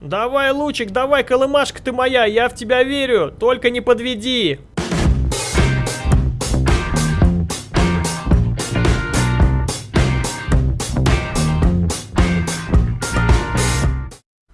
Давай, Лучик, давай, колымашка ты моя, я в тебя верю, только не подведи.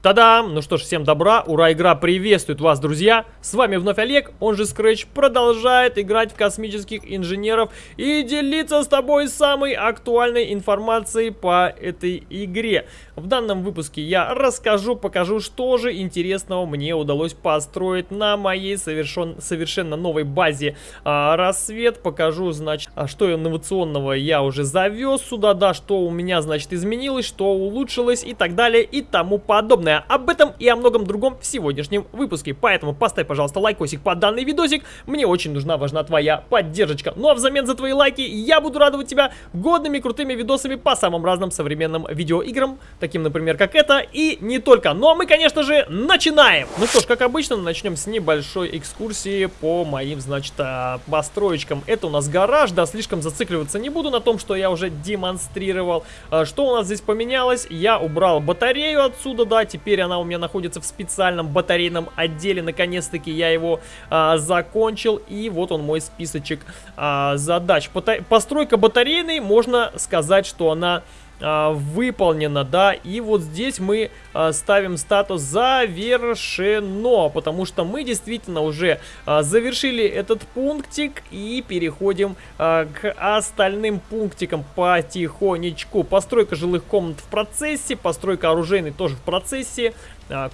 Та-дам! Ну что ж, всем добра, ура, игра приветствует вас, друзья! С вами вновь Олег, он же Scratch, продолжает играть в космических инженеров и делиться с тобой самой актуальной информацией по этой игре. В данном выпуске я расскажу, покажу, что же интересного мне удалось построить на моей совершен, совершенно новой базе а, Рассвет. Покажу, значит, а что инновационного я уже завез сюда, да, что у меня, значит, изменилось, что улучшилось и так далее и тому подобное об этом и о многом другом в сегодняшнем выпуске. Поэтому поставь, пожалуйста, лайкосик под данный видосик. Мне очень нужна, важна твоя поддержка. Ну а взамен за твои лайки я буду радовать тебя годными крутыми видосами по самым разным современным видеоиграм, таким, например, как это, и не только. Ну а мы, конечно же, начинаем! Ну что ж, как обычно, начнем с небольшой экскурсии по моим, значит, а, построечкам. Это у нас гараж, да, слишком зацикливаться не буду на том, что я уже демонстрировал. А, что у нас здесь поменялось? Я убрал батарею отсюда, да, теперь Теперь она у меня находится в специальном батарейном отделе. Наконец-таки я его а, закончил. И вот он мой списочек а, задач. Постройка батарейной, можно сказать, что она а, выполнено, да, и вот здесь мы а, ставим статус завершено, потому что мы действительно уже а, завершили этот пунктик и переходим а, к остальным пунктикам потихонечку. Постройка жилых комнат в процессе, постройка оружейной тоже в процессе,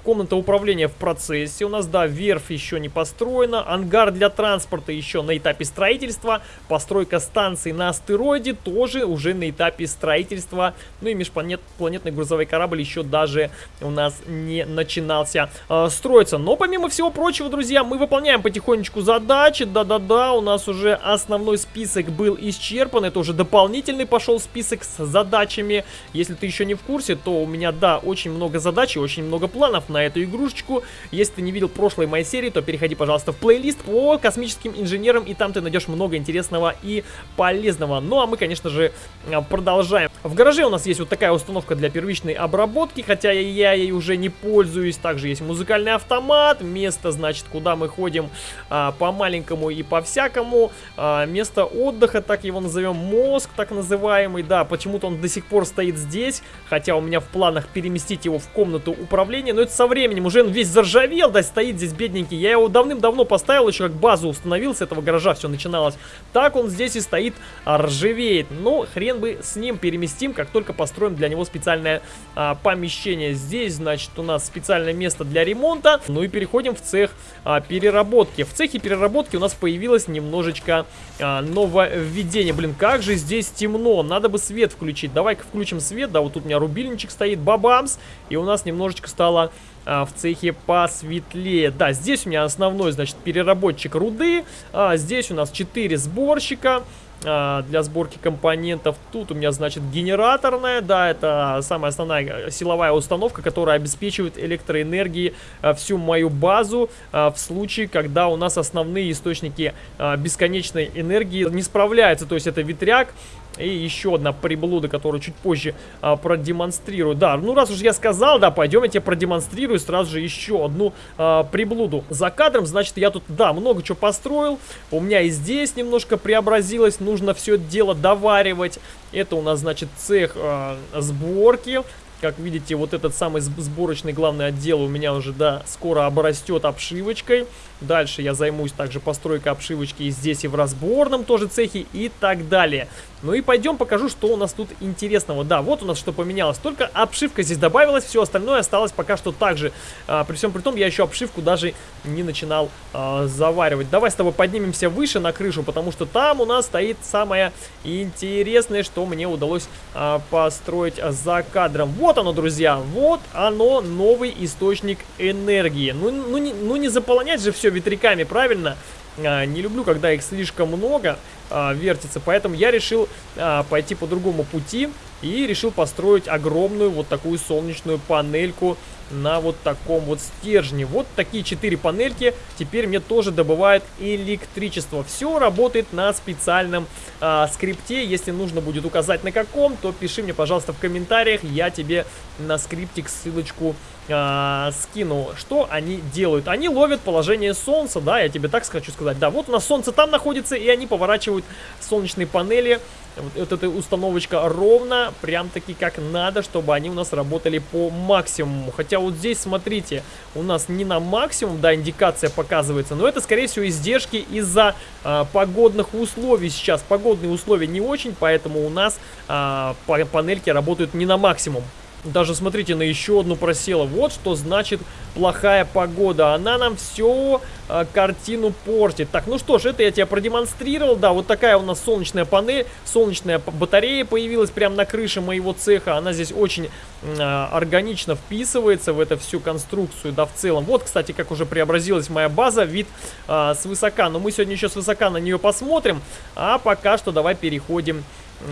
комната управления в процессе. У нас, да, верфь еще не построена, ангар для транспорта еще на этапе строительства, постройка станции на астероиде тоже уже на этапе строительства, ну и межпланетный грузовой корабль еще даже у нас не начинался э, строиться. Но помимо всего прочего, друзья, мы выполняем потихонечку задачи, да-да-да, у нас уже основной список был исчерпан, это уже дополнительный пошел список с задачами, если ты еще не в курсе, то у меня, да, очень много задач и очень много планов планов на эту игрушечку. Если ты не видел прошлой моей серии, то переходи, пожалуйста, в плейлист по космическим инженерам, и там ты найдешь много интересного и полезного. Ну, а мы, конечно же, а, продолжаем. В гараже у нас есть вот такая установка для первичной обработки, хотя я ей уже не пользуюсь. Также есть музыкальный автомат, место, значит, куда мы ходим а, по маленькому и по всякому. А, место отдыха, так его назовем, мозг так называемый. Да, почему-то он до сих пор стоит здесь, хотя у меня в планах переместить его в комнату управления но это со временем. Уже он весь заржавел, да, стоит здесь бедненький. Я его давным-давно поставил, еще как базу установил, с этого гаража все начиналось. Так он здесь и стоит, а, ржавеет. Но хрен бы с ним переместим, как только построим для него специальное а, помещение. Здесь, значит, у нас специальное место для ремонта. Ну и переходим в цех а, переработки. В цехе переработки у нас появилось немножечко а, нововведение. Блин, как же здесь темно. Надо бы свет включить. Давай-ка включим свет. Да, вот тут у меня рубильничек стоит. Бабамс. И у нас немножечко стало стало а, в цехе посветлее. Да, здесь у меня основной, значит, переработчик руды. А, здесь у нас 4 сборщика а, для сборки компонентов. Тут у меня, значит, генераторная, да, это самая основная силовая установка, которая обеспечивает электроэнергией а, всю мою базу а, в случае, когда у нас основные источники а, бесконечной энергии не справляются. То есть это ветряк, и еще одна приблуда, которую чуть позже а, продемонстрирую. Да, ну раз уж я сказал, да, пойдем я тебе продемонстрирую сразу же еще одну а, приблуду. За кадром, значит, я тут, да, много чего построил. У меня и здесь немножко преобразилось. Нужно все это дело доваривать. Это у нас, значит, цех а, сборки. Как видите, вот этот самый сборочный главный отдел у меня уже, да, скоро обрастет обшивочкой. Дальше я займусь также постройкой обшивочки и здесь, и в разборном тоже цехе и так далее. Ну и пойдем покажу, что у нас тут интересного. Да, вот у нас что поменялось. Только обшивка здесь добавилась, все остальное осталось пока что так же. А, при всем при том, я еще обшивку даже не начинал а, заваривать. Давай с тобой поднимемся выше на крышу, потому что там у нас стоит самое интересное, что мне удалось а, построить за кадром. Вот оно, друзья, вот оно, новый источник энергии. Ну, ну, не, ну не заполнять же все ветряками, правильно? Не люблю, когда их слишком много а, вертится, поэтому я решил а, пойти по другому пути и решил построить огромную вот такую солнечную панельку на вот таком вот стержне. Вот такие четыре панельки теперь мне тоже добывают электричество. Все работает на специальном а, скрипте. Если нужно будет указать на каком, то пиши мне, пожалуйста, в комментариях. Я тебе на скриптик ссылочку а, скину. Что они делают? Они ловят положение солнца, да, я тебе так хочу сказать. Да, вот у нас солнце там находится, и они поворачивают солнечные панели вот, вот эта установочка ровно, прям таки как надо, чтобы они у нас работали по максимуму. Хотя вот здесь, смотрите, у нас не на максимум, да, индикация показывается, но это, скорее всего, издержки из-за а, погодных условий сейчас. Погодные условия не очень, поэтому у нас а, панельки работают не на максимум. Даже смотрите, на еще одну просела. Вот что значит плохая погода. Она нам всю э, картину портит. Так, ну что ж, это я тебе продемонстрировал. Да, вот такая у нас солнечная панель, солнечная батарея появилась прямо на крыше моего цеха. Она здесь очень э, органично вписывается в эту всю конструкцию, да, в целом. Вот, кстати, как уже преобразилась моя база, вид э, свысока. Но мы сегодня еще свысока на нее посмотрим. А пока что давай переходим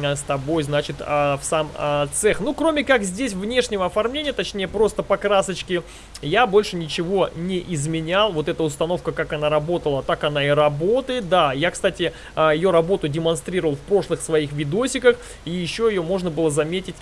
с тобой, значит, а, в сам а, цех. Ну, кроме как здесь внешнего оформления, точнее, просто покрасочки, я больше ничего не изменял. Вот эта установка, как она работала, так она и работает. Да, я, кстати, а, ее работу демонстрировал в прошлых своих видосиках, и еще ее можно было заметить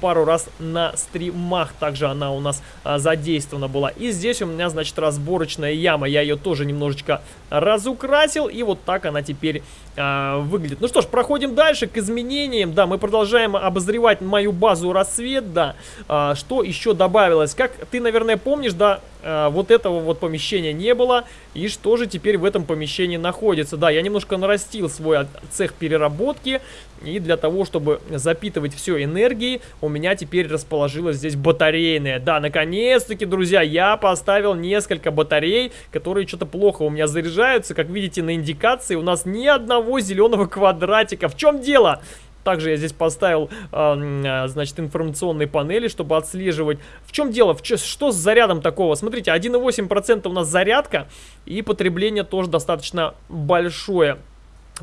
пару раз на стримах. Также она у нас задействована была. И здесь у меня, значит, разборочная яма. Я ее тоже немножечко разукрасил, и вот так она теперь выглядит. Ну что ж, проходим дальше к изменениям изменениям. Да, мы продолжаем обозревать мою базу рассвет, да. А, что еще добавилось? Как ты, наверное, помнишь, да, а, вот этого вот помещения не было. И что же теперь в этом помещении находится? Да, я немножко нарастил свой цех переработки. И для того, чтобы запитывать все энергией, у меня теперь расположилась здесь батарейная. Да, наконец-таки, друзья, я поставил несколько батарей, которые что-то плохо у меня заряжаются. Как видите на индикации, у нас ни одного зеленого квадратика. В чем дело? Также я здесь поставил, э, значит, информационные панели, чтобы отслеживать. В чем дело? В чё, что с зарядом такого? Смотрите, 1,8% у нас зарядка, и потребление тоже достаточно большое.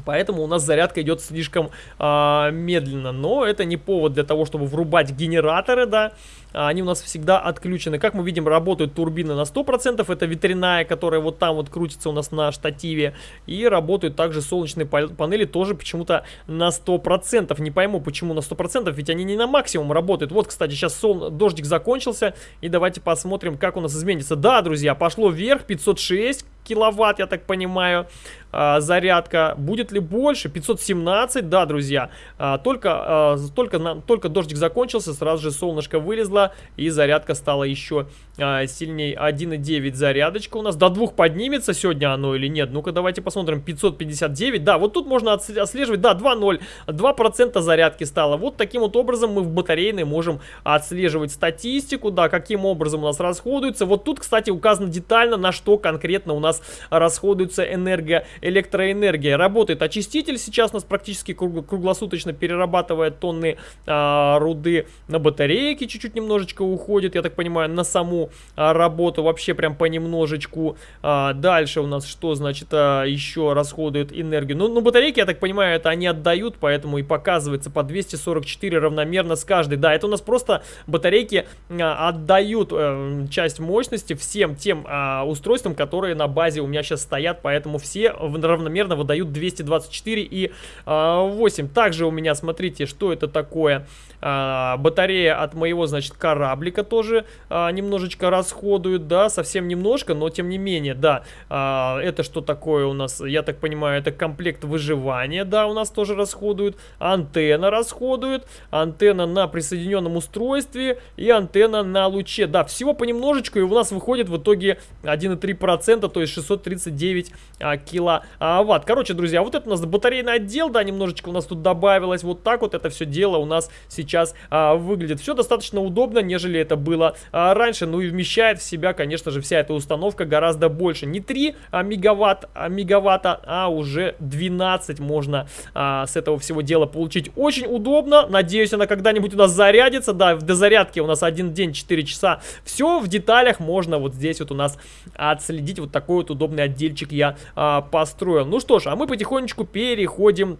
Поэтому у нас зарядка идет слишком э, медленно. Но это не повод для того, чтобы врубать генераторы, да. Они у нас всегда отключены. Как мы видим, работают турбины на 100%. Это ветряная, которая вот там вот крутится у нас на штативе. И работают также солнечные панели тоже почему-то на 100%. Не пойму, почему на 100%, ведь они не на максимум работают. Вот, кстати, сейчас сол... дождик закончился. И давайте посмотрим, как у нас изменится. Да, друзья, пошло вверх, 506 киловатт, я так понимаю, а, зарядка. Будет ли больше? 517, да, друзья. А, только, а, только, только дождик закончился, сразу же солнышко вылезло, и зарядка стала еще а, сильнее. 1,9 зарядочка у нас. До двух поднимется сегодня оно или нет? Ну-ка, давайте посмотрим. 559, да, вот тут можно отслеживать, да, 2,0, 2% зарядки стало. Вот таким вот образом мы в батарейной можем отслеживать статистику, да, каким образом у нас расходуется. Вот тут, кстати, указано детально, на что конкретно у нас расходуется энерго, электроэнергия. Работает очиститель, сейчас у нас практически круглосуточно перерабатывает тонны а, руды на батарейки, чуть-чуть немножечко уходит, я так понимаю, на саму а, работу вообще прям понемножечку. А, дальше у нас что, значит, а, еще расходует энергию? Ну, ну, батарейки, я так понимаю, это они отдают, поэтому и показывается по 244 равномерно с каждой. Да, это у нас просто батарейки а, отдают а, часть мощности всем тем а, устройствам, которые на базе у меня сейчас стоят, поэтому все равномерно выдают 224 и э, 8. Также у меня, смотрите, что это такое. Э, батарея от моего, значит, кораблика тоже э, немножечко расходует, да, совсем немножко, но тем не менее, да. Э, это что такое у нас? Я так понимаю, это комплект выживания, да, у нас тоже расходует. Антенна расходует, антенна на присоединенном устройстве и антенна на луче. Да, всего понемножечку, и у нас выходит в итоге 1,3%, то есть 639 а, киловатт. Короче, друзья, вот это у нас батарейный отдел, да, немножечко у нас тут добавилось. Вот так вот это все дело у нас сейчас а, выглядит. Все достаточно удобно, нежели это было а, раньше. Ну и вмещает в себя, конечно же, вся эта установка гораздо больше. Не 3 а, мегаватт, а, мегаватта, а уже 12 можно а, с этого всего дела получить. Очень удобно. Надеюсь, она когда-нибудь у нас зарядится. Да, до зарядки у нас один день 4 часа. Все в деталях можно вот здесь вот у нас отследить вот такой вот удобный отдельчик я а, построил. Ну что ж, а мы потихонечку переходим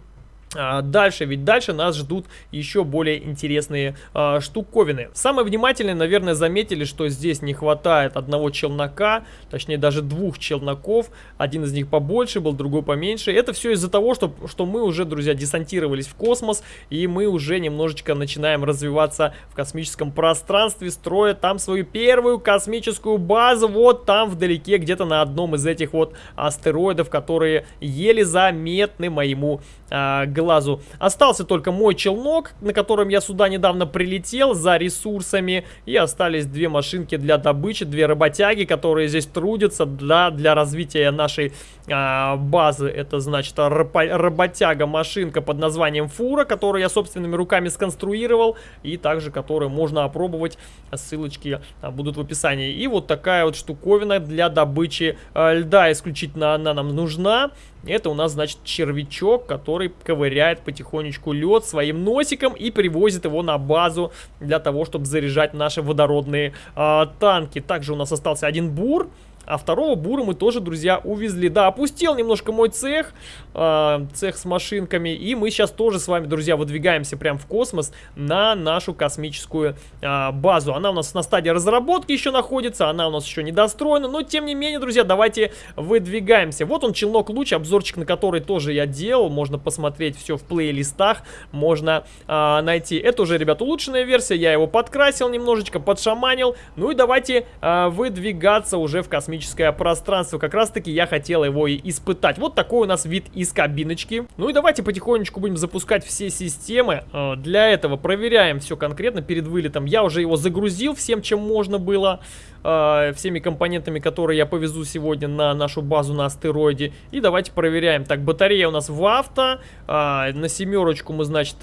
дальше, ведь дальше нас ждут еще более интересные э, штуковины. Самые внимательные, наверное, заметили, что здесь не хватает одного челнока, точнее даже двух челноков. Один из них побольше был, другой поменьше. Это все из-за того, что, что мы уже, друзья, десантировались в космос, и мы уже немножечко начинаем развиваться в космическом пространстве, строя там свою первую космическую базу, вот там вдалеке, где-то на одном из этих вот астероидов, которые еле заметны моему э, глазу. Остался только мой челнок, на котором я сюда недавно прилетел за ресурсами. И остались две машинки для добычи, две работяги, которые здесь трудятся для, для развития нашей а, базы. Это значит работяга-машинка под названием Фура, которую я собственными руками сконструировал. И также которую можно опробовать. Ссылочки а, будут в описании. И вот такая вот штуковина для добычи а, льда исключительно она нам нужна. Это у нас, значит, червячок, который ковыряет потихонечку лед своим носиком и привозит его на базу для того, чтобы заряжать наши водородные э, танки. Также у нас остался один бур. А второго бура мы тоже, друзья, увезли. Да, опустил немножко мой цех, э, цех с машинками. И мы сейчас тоже с вами, друзья, выдвигаемся прямо в космос на нашу космическую э, базу. Она у нас на стадии разработки еще находится, она у нас еще не достроена. Но, тем не менее, друзья, давайте выдвигаемся. Вот он, челнок луч, обзорчик на который тоже я делал. Можно посмотреть все в плейлистах, можно э, найти. Это уже, ребят, улучшенная версия. Я его подкрасил немножечко, подшаманил. Ну и давайте э, выдвигаться уже в космическую космическое пространство. Как раз таки я хотел его и испытать. Вот такой у нас вид из кабиночки. Ну и давайте потихонечку будем запускать все системы. Э, для этого проверяем все конкретно перед вылетом. Я уже его загрузил всем, чем можно было. Э, всеми компонентами, которые я повезу сегодня на нашу базу на астероиде. И давайте проверяем. Так, батарея у нас в авто. Э, на семерочку мы, значит,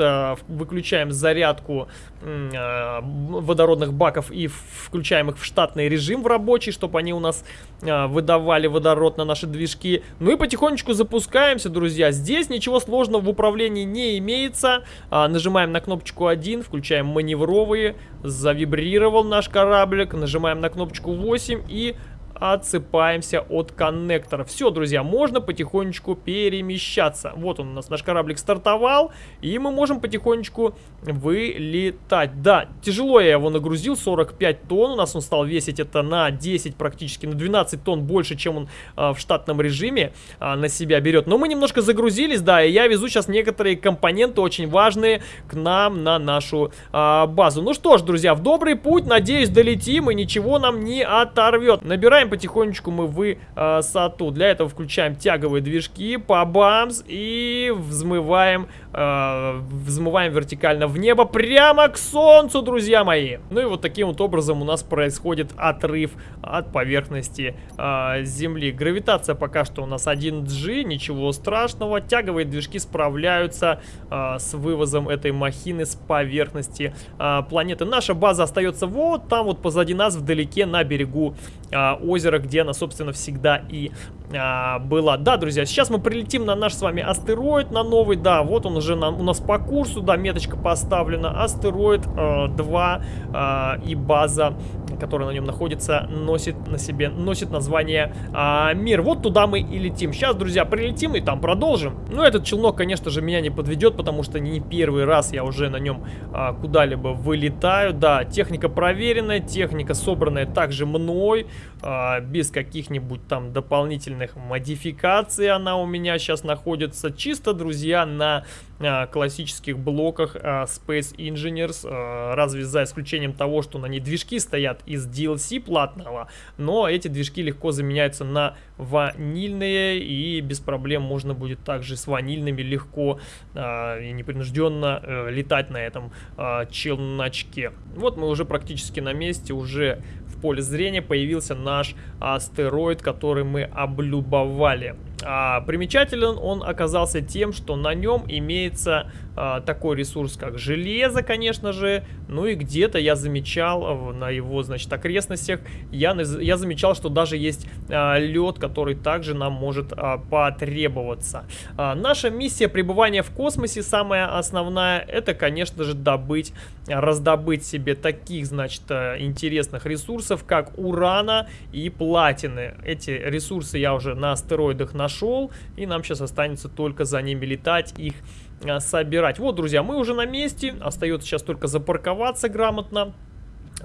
выключаем зарядку водородных баков и включаем их в штатный режим в рабочий, чтобы они у нас а, выдавали водород на наши движки. Ну и потихонечку запускаемся, друзья. Здесь ничего сложного в управлении не имеется. А, нажимаем на кнопочку 1, включаем маневровые. Завибрировал наш кораблик. Нажимаем на кнопочку 8 и отсыпаемся от коннектора. Все, друзья, можно потихонечку перемещаться. Вот он у нас, наш кораблик стартовал, и мы можем потихонечку вылетать. Да, тяжело я его нагрузил, 45 тонн, у нас он стал весить это на 10, практически на 12 тонн больше, чем он а, в штатном режиме а, на себя берет. Но мы немножко загрузились, да, и я везу сейчас некоторые компоненты очень важные к нам на нашу а, базу. Ну что ж, друзья, в добрый путь, надеюсь, долетим и ничего нам не оторвет. Набираем потихонечку мы высоту. Для этого включаем тяговые движки, по бамс и взмываем, э, взмываем вертикально в небо прямо к солнцу, друзья мои. Ну и вот таким вот образом у нас происходит отрыв от поверхности э, Земли. Гравитация пока что у нас 1G, ничего страшного. Тяговые движки справляются э, с вывозом этой махины с поверхности э, планеты. Наша база остается вот там вот позади нас вдалеке на берегу э, озера озеро, где она, собственно, всегда и а, была. Да, друзья, сейчас мы прилетим на наш с вами астероид, на новый, да, вот он уже на, у нас по курсу, да, меточка поставлена, астероид э, 2 э, и база, которая на нем находится, носит на себе, носит название э, Мир. Вот туда мы и летим. Сейчас, друзья, прилетим и там продолжим. Ну, этот челнок, конечно же, меня не подведет, потому что не первый раз я уже на нем э, куда-либо вылетаю. Да, техника проверенная, техника собранная также мной, э, без каких-нибудь там дополнительных модификаций она у меня сейчас находится. Чисто, друзья, на а, классических блоках а, Space Engineers, а, разве за исключением того, что на ней движки стоят из DLC платного, но эти движки легко заменяются на ванильные и без проблем можно будет также с ванильными легко и непринужденно э, летать на этом челночке. Вот мы уже практически на месте, уже поле зрения появился наш астероид, который мы облюбовали. А, примечателен он оказался тем, что на нем имеется такой ресурс, как железо, конечно же. Ну и где-то я замечал а, на его, значит, окрестностях, я, я замечал, что даже есть а, лед, который также нам может а, потребоваться. А, наша миссия пребывания в космосе, самая основная, это, конечно же, добыть, раздобыть себе таких, значит, а, интересных ресурсов, как урана и платины. Эти ресурсы я уже на астероидах нашел и нам сейчас останется только за ними летать, их а, собирать. Вот, друзья, мы уже на месте, остается сейчас только запарковаться грамотно.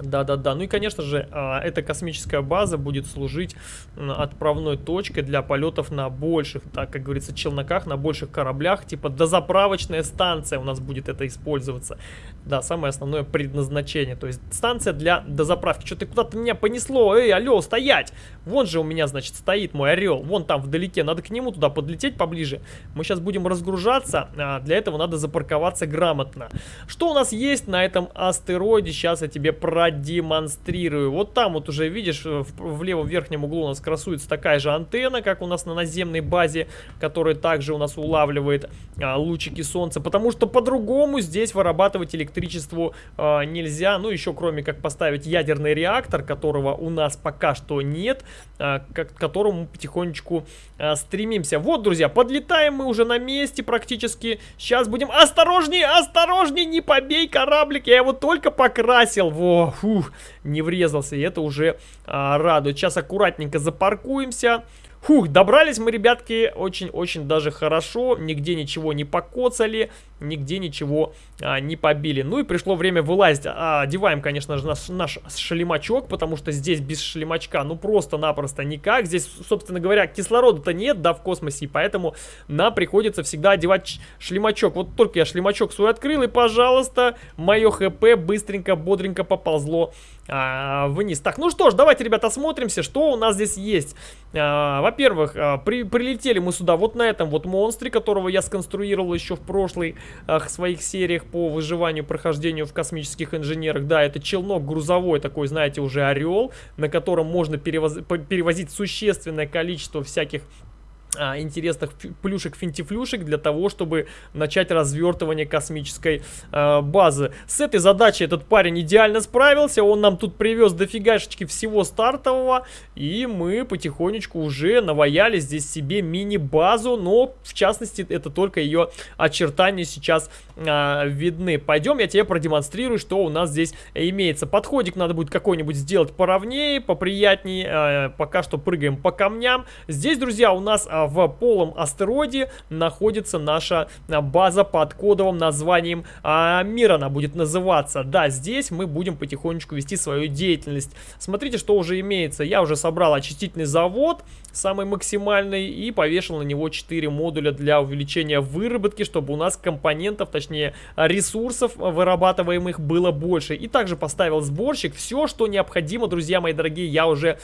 Да-да-да. Ну и, конечно же, а, эта космическая база будет служить отправной точкой для полетов на больших, так как говорится, челноках, на больших кораблях. Типа дозаправочная станция у нас будет это использоваться. Да, самое основное предназначение. То есть станция для дозаправки. Что-то куда-то меня понесло. Эй, алло, стоять! Вон же у меня, значит, стоит мой орел. Вон там вдалеке. Надо к нему туда подлететь поближе. Мы сейчас будем разгружаться. А для этого надо запарковаться грамотно. Что у нас есть на этом астероиде? Сейчас я тебе про продемонстрирую. Вот там вот уже видишь, в, в левом верхнем углу у нас красуется такая же антенна, как у нас на наземной базе, которая также у нас улавливает а, лучики солнца, потому что по-другому здесь вырабатывать электричество а, нельзя, ну еще кроме как поставить ядерный реактор, которого у нас пока что нет, а, к которому потихонечку а, стремимся. Вот, друзья, подлетаем мы уже на месте практически, сейчас будем... Осторожнее, осторожнее, не побей кораблик, я его только покрасил, во, фух, не врезался, и это уже а, радует. Сейчас аккуратненько запаркуемся. Фух, добрались мы, ребятки, очень-очень даже хорошо, нигде ничего не покоцали, нигде ничего а, не побили. Ну и пришло время вылазить. А, одеваем, конечно же, наш, наш шлемачок, потому что здесь без шлемачка, ну просто-напросто никак. Здесь, собственно говоря, кислорода-то нет, да, в космосе, и поэтому нам приходится всегда одевать шлемачок. Вот только я шлемачок свой открыл, и, пожалуйста, мое хп быстренько, бодренько поползло а, вниз. Так, ну что ж, давайте, ребята, осмотримся, что у нас здесь есть. А, Во-первых, а, при, прилетели мы сюда вот на этом вот монстре, которого я сконструировал еще в прошлой а, своих сериях по выживанию, прохождению в космических инженерах. Да, это челнок грузовой, такой, знаете, уже орел, на котором можно перевоз перевозить существенное количество всяких интересных плюшек-финтифлюшек для того, чтобы начать развертывание космической э, базы. С этой задачей этот парень идеально справился, он нам тут привез дофигашечки всего стартового, и мы потихонечку уже наваяли здесь себе мини-базу, но в частности это только ее очертания сейчас э, видны. Пойдем, я тебе продемонстрирую, что у нас здесь имеется. Подходик надо будет какой-нибудь сделать поровнее, поприятнее, э, пока что прыгаем по камням. Здесь, друзья, у нас а, в полом астероиде находится наша а, база под кодовым названием а, Мир она будет называться. Да, здесь мы будем потихонечку вести свою деятельность. Смотрите, что уже имеется. Я уже собрал очистительный завод, самый максимальный, и повешал на него 4 модуля для увеличения выработки, чтобы у нас компонентов, точнее ресурсов вырабатываемых было больше. И также поставил сборщик. Все, что необходимо, друзья мои дорогие, я уже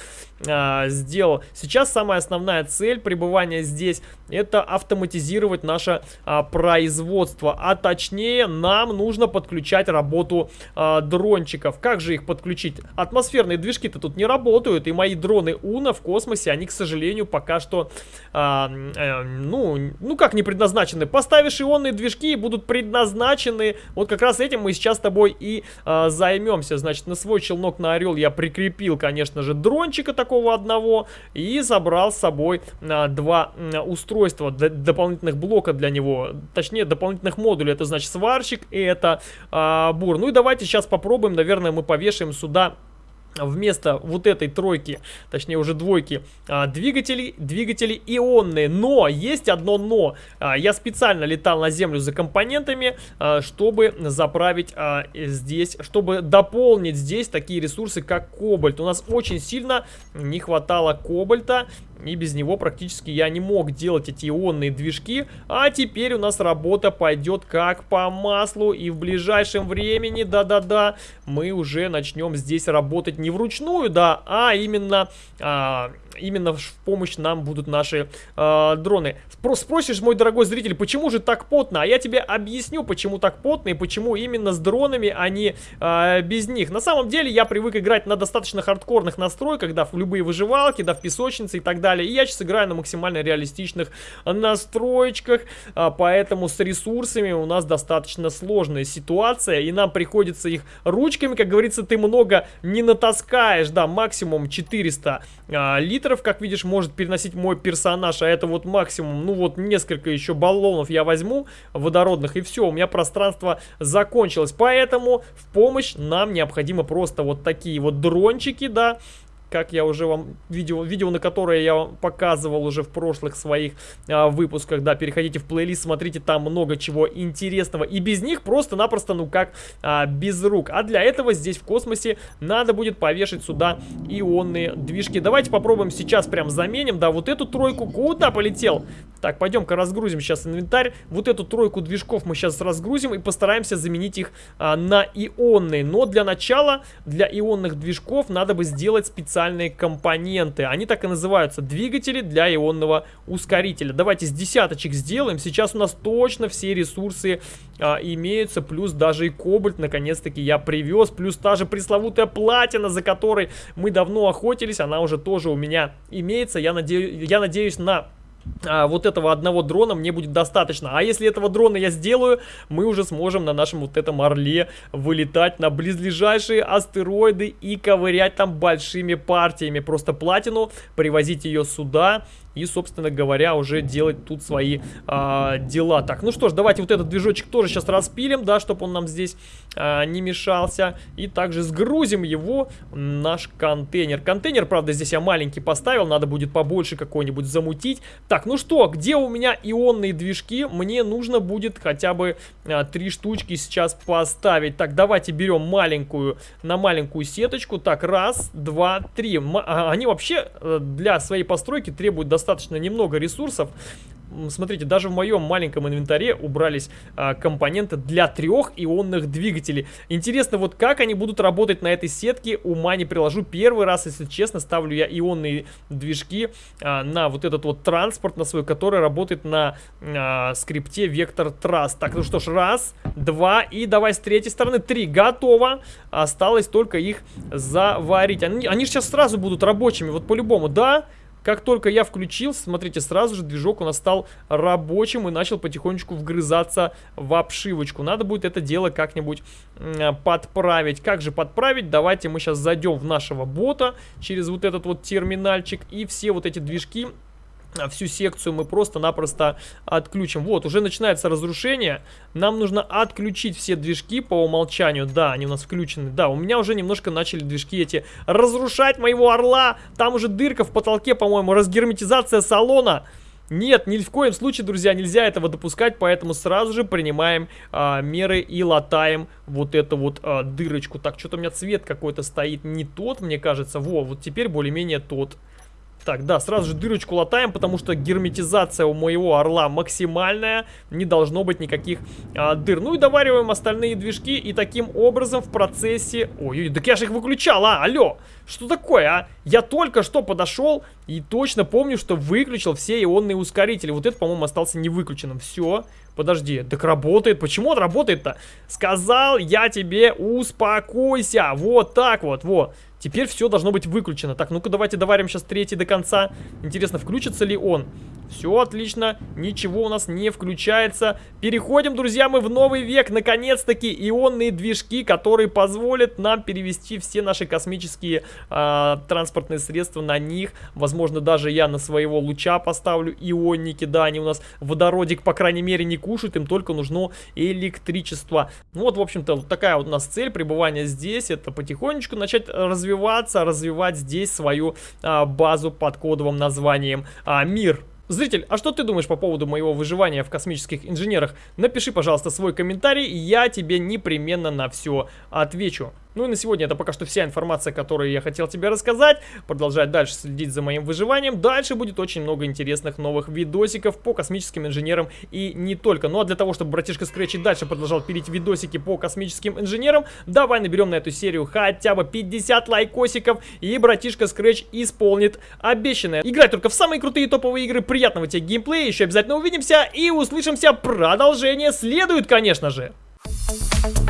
а, сделал. Сейчас самая основная цель пребывания здесь, это автоматизировать наше а, производство. А точнее, нам нужно подключать работу а, дрончиков. Как же их подключить? Атмосферные движки-то тут не работают, и мои дроны Уна в космосе, они, к сожалению, пока что, а, а, ну, ну как не предназначены. Поставишь ионные движки и будут предназначены. Вот как раз этим мы сейчас с тобой и а, займемся. Значит, на свой челнок на Орел я прикрепил, конечно же, дрончика такого одного и забрал с собой а, два устройства, дополнительных блока для него, точнее дополнительных модулей. Это значит сварщик и это а, бур. Ну и давайте сейчас попробуем, наверное, мы повешаем сюда вместо вот этой тройки, точнее уже двойки, а, двигатели, двигатели ионные. Но, есть одно но. А, я специально летал на землю за компонентами, а, чтобы заправить здесь, чтобы дополнить здесь такие ресурсы, как кобальт. У нас очень сильно не хватало кобальта, и без него практически я не мог делать эти ионные движки. А теперь у нас работа пойдет как по маслу. И в ближайшем времени, да-да-да, мы уже начнем здесь работать не вручную, да, а именно... А, именно в помощь нам будут наши э, дроны. Спро спросишь, мой дорогой зритель, почему же так потно? А я тебе объясню, почему так потно и почему именно с дронами, а не э, без них. На самом деле я привык играть на достаточно хардкорных настройках, да, в любые выживалки, да, в песочнице и так далее. И я сейчас играю на максимально реалистичных настроечках, э, поэтому с ресурсами у нас достаточно сложная ситуация, и нам приходится их ручками, как говорится, ты много не натаскаешь, да, максимум 400 э, литров литров, как видишь, может переносить мой персонаж, а это вот максимум, ну вот несколько еще баллонов я возьму водородных, и все, у меня пространство закончилось. Поэтому в помощь нам необходимо просто вот такие вот дрончики, да, как я уже вам видео, видео на которое я вам показывал уже в прошлых своих а, выпусках, да, переходите в плейлист, смотрите, там много чего интересного, и без них просто-напросто, ну как, а, без рук. А для этого здесь в космосе надо будет повешать сюда ионные движки. Давайте попробуем сейчас прям заменим, да, вот эту тройку, куда полетел? Так, пойдем-ка разгрузим сейчас инвентарь, вот эту тройку движков мы сейчас разгрузим и постараемся заменить их а, на ионные, но для начала, для ионных движков надо бы сделать специальные компоненты, они так и называются, двигатели для ионного ускорителя. Давайте с десяточек сделаем, сейчас у нас точно все ресурсы а, имеются, плюс даже и кобальт, наконец-таки я привез, плюс та же пресловутая платина, за которой мы давно охотились, она уже тоже у меня имеется, я, надеюсь, я надеюсь на а, вот этого одного дрона мне будет достаточно. А если этого дрона я сделаю, мы уже сможем на нашем вот этом орле вылетать на близлежащие астероиды и ковырять там большими партиями. Просто платину, привозить ее сюда и, собственно говоря, уже делать тут свои а, дела. Так, ну что ж, давайте вот этот движочек тоже сейчас распилим, да, чтобы он нам здесь а, не мешался. И также сгрузим его наш контейнер. Контейнер, правда, здесь я маленький поставил, надо будет побольше какой-нибудь замутить. Так, ну что, где у меня ионные движки? Мне нужно будет хотя бы а, три штучки сейчас поставить. Так, давайте берем маленькую, на маленькую сеточку. Так, раз, два, три. М а, они вообще э, для своей постройки требуют достаточно достаточно немного ресурсов. Смотрите, даже в моем маленьком инвентаре убрались а, компоненты для трех ионных двигателей. Интересно, вот как они будут работать на этой сетке, ума не приложу. Первый раз, если честно, ставлю я ионные движки а, на вот этот вот транспорт на свой, который работает на а, скрипте Vector Trust. Так, ну что ж, раз, два и давай с третьей стороны три. Готово. Осталось только их заварить. Они, они сейчас сразу будут рабочими, вот по-любому, да? Да. Как только я включил, смотрите, сразу же движок у нас стал рабочим и начал потихонечку вгрызаться в обшивочку. Надо будет это дело как-нибудь подправить. Как же подправить? Давайте мы сейчас зайдем в нашего бота через вот этот вот терминальчик и все вот эти движки всю секцию мы просто-напросто отключим. Вот, уже начинается разрушение. Нам нужно отключить все движки по умолчанию. Да, они у нас включены. Да, у меня уже немножко начали движки эти разрушать моего орла. Там уже дырка в потолке, по-моему, разгерметизация салона. Нет, ни в коем случае, друзья, нельзя этого допускать, поэтому сразу же принимаем а, меры и латаем вот эту вот а, дырочку. Так, что-то у меня цвет какой-то стоит не тот, мне кажется. Во, вот теперь более-менее тот. Так, да, сразу же дырочку латаем, потому что герметизация у моего орла максимальная. Не должно быть никаких а, дыр. Ну и довариваем остальные движки. И таким образом в процессе... Ой, так я же их выключал, а, алло. Что такое, а? Я только что подошел и точно помню, что выключил все ионные ускорители. Вот это, по-моему, остался не выключенным. Все. Подожди, так работает. Почему он работает-то? Сказал я тебе, успокойся. Вот так вот, вот. Теперь все должно быть выключено. Так, ну-ка давайте доварим сейчас третий до конца. Интересно, включится ли он? Все отлично, ничего у нас не включается. Переходим, друзья, мы в новый век. Наконец-таки ионные движки, которые позволят нам перевести все наши космические э, транспортные средства на них. Возможно, даже я на своего луча поставлю ионники. Да, они у нас водородик, по крайней мере, не кушают. Им только нужно электричество. Ну вот, в общем-то, такая вот у нас цель пребывания здесь. Это потихонечку начать развиваться развиваться, развивать здесь свою а, базу под кодовым названием а, «Мир». Зритель, а что ты думаешь по поводу моего выживания в космических инженерах? Напиши, пожалуйста, свой комментарий, я тебе непременно на все отвечу. Ну и на сегодня это пока что вся информация, которую я хотел тебе рассказать. Продолжай дальше следить за моим выживанием. Дальше будет очень много интересных новых видосиков по космическим инженерам и не только. Ну а для того, чтобы братишка Scratch дальше продолжал пилить видосики по космическим инженерам, давай наберем на эту серию хотя бы 50 лайкосиков и братишка Scratch исполнит обещанное. Играй только в самые крутые топовые игры. Приятного тебе геймплея, еще обязательно увидимся и услышимся. Продолжение следует, конечно же. Thank you.